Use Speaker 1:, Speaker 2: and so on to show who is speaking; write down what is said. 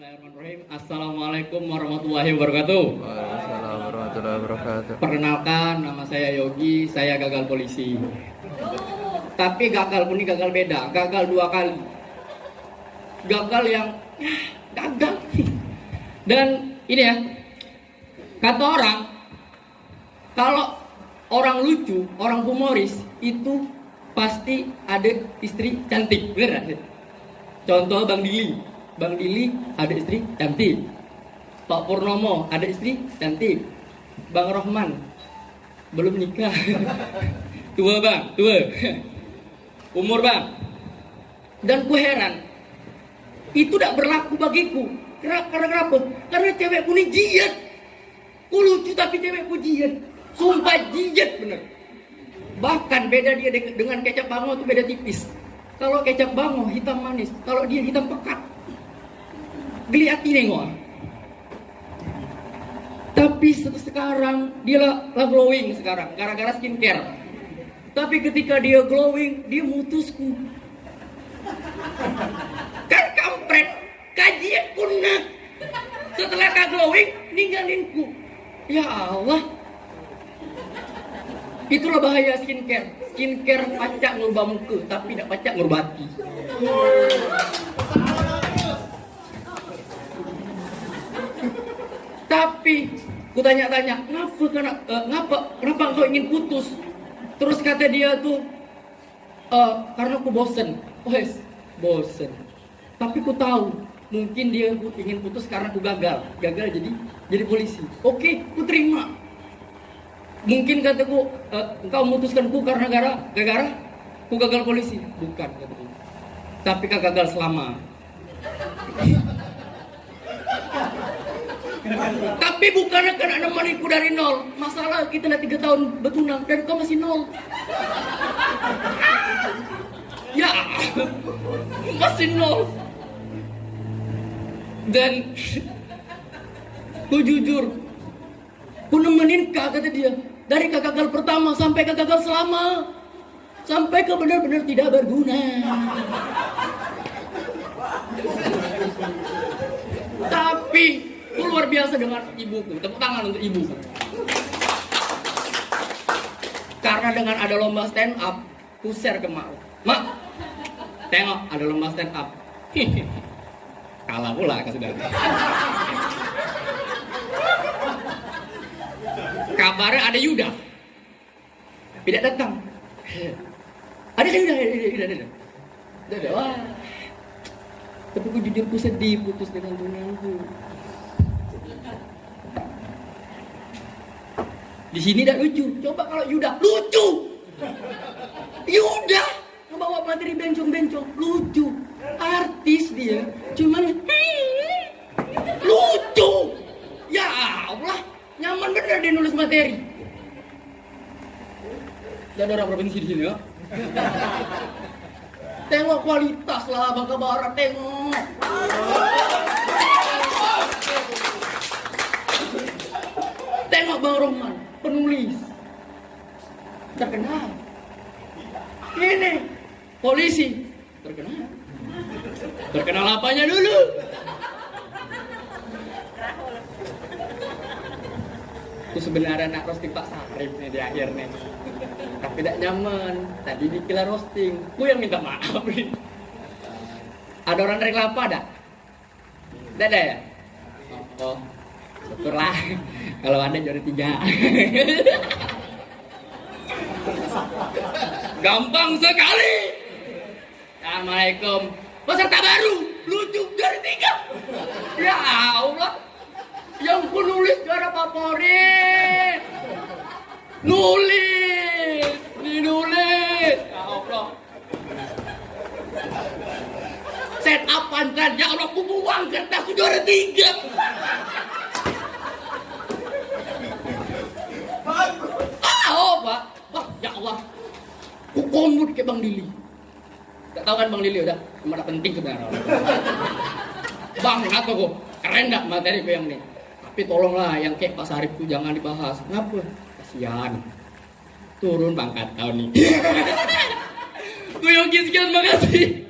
Speaker 1: Bismillahirrahmanirrahim. Assalamualaikum warahmatullahi wabarakatuh.
Speaker 2: Waalaikumsalam warahmatullahi wabarakatuh.
Speaker 1: Perkenalkan, nama saya Yogi. Saya gagal polisi. Tapi gagal pun ini gagal beda. Gagal dua kali. Gagal yang ya, gagal. Dan ini ya, kata orang, kalau orang lucu, orang humoris itu pasti ada istri cantik, bener? Contoh Bang Dili, Bang Dili ada istri cantik. Pak Purnomo ada istri cantik. Bang Rohman belum nikah. tua bang, tua. Umur bang. Dan ku heran, itu tidak berlaku bagiku. Karena kenapa? Karena cewekku ini jiat. Ku lucu tapi cewekku jiat. Sumpah jiat bener. Bahkan beda dia de- dengan kecap bango itu beda tipis. Kalau kecap bango hitam manis, kalau dia hitam pekat. Geliati nengok. Tapi se- sekarang dia lah, glowing sekarang gara-gara skincare. Tapi ketika dia glowing, dia mutusku. Kan kampret, kajian kunak. Setelah kak glowing, ninggalinku. Ya Allah, Itulah bahaya skincare. Skincare pacak ngubah muka, tapi tidak pacak ngubah hati. Tapi ku tanya-tanya, kenapa kena, eh, ngapa, kenapa engkau ingin putus? Terus kata dia tuh, "Eh, karena aku bosen. Wes, bosen. Tapi ku tahu, mungkin dia ingin putus karena aku gagal. Gagal jadi jadi polisi. Oke, ku terima. Mungkin kataku, "Eh, engkau memutuskanku karena gara gara ku gagal polisi. Bukan kataku. Tapi kau gagal selama. Tapi bukan karena nemaniku dari nol. Masalah kita udah tiga tahun bertunang dan kau masih nol. Ya, masih nol. Dan ku jujur, ku nemenin kak kata dia. Dari gagal pertama sampai kak gagal selama. Sampai ke benar-benar tidak berguna. Tapi ku luar biasa dengan ibuku. Tepuk tangan untuk ibu. Karena dengan ada lomba stand up, ku share ke mak. Mak, tengok ada lomba stand up. Kalah pula ke saudara. Kabarnya ada Yuda. Tidak datang. Ada Yuda, ada, ada, ada, ada. Ada. Wah. Tapi ku jujur ku sedih putus dengan tunanganku. Di sini tidak lucu. Coba kalau Yuda lucu. Yuda ngebawa materi bencong-bencong lucu. Artis dia. Cuman lucu. Ya Allah, nyaman bener dia nulis materi. Dan orang provinsi di sini ya. Tengok kualitas lah Bangka Barat, tengok. Tengok Bang Roman, penulis. Terkenal. Ini, polisi. Terkenal. Terkenal apanya dulu? Itu sebenarnya nak roasting Pak Sarif nih di akhir nih. Tapi tidak nyaman. Tadi dikira roasting. Ku yang minta maaf nih. Ada orang dari kelapa ada? Tidak ada ya? Oh, syukurlah. Kalau ada juara tiga. Gampang sekali. Assalamualaikum. Peserta baru, lucu dari tiga. Ya Allah. Yang penulis juara favorit. Nulis, dinulis. Ya Allah. Set up pantran, ya Allah, ku buang kertas juara tiga. Ah, oh, Pak. Wah, ya Allah. Ku komut ke Bang Dili. Gak tahu kan Bang Dili udah, ada penting sebenarnya. Bang, apa kok? Keren gak materi gue yang ini? Tapi tolonglah yang kayak Pak Sarif tuh jangan dibahas. Kenapa? Kasihan. Turun pangkat tahun ini. Gue Yogi sekian, makasih.